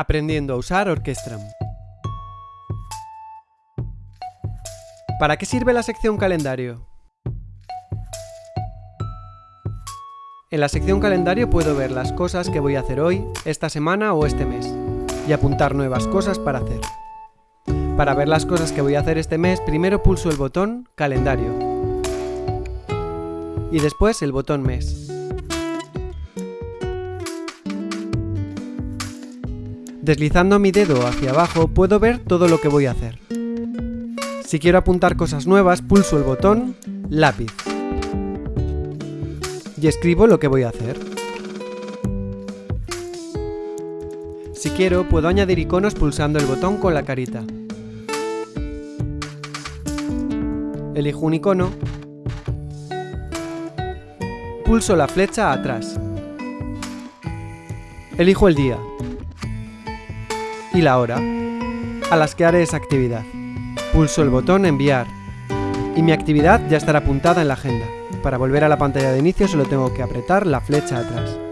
Aprendiendo a usar Orquestram. ¿Para qué sirve la sección calendario? En la sección calendario puedo ver las cosas que voy a hacer hoy, esta semana o este mes, y apuntar nuevas cosas para hacer. Para ver las cosas que voy a hacer este mes, primero pulso el botón Calendario y después el botón Mes. Deslizando mi dedo hacia abajo puedo ver todo lo que voy a hacer. Si quiero apuntar cosas nuevas, pulso el botón Lápiz y escribo lo que voy a hacer. Si quiero, puedo añadir iconos pulsando el botón con la carita. Elijo un icono, pulso la flecha atrás. Elijo el día, y la hora a las que haré esa actividad. Pulso el botón Enviar y mi actividad ya estará apuntada en la agenda. Para volver a la pantalla de inicio solo tengo que apretar la flecha atrás.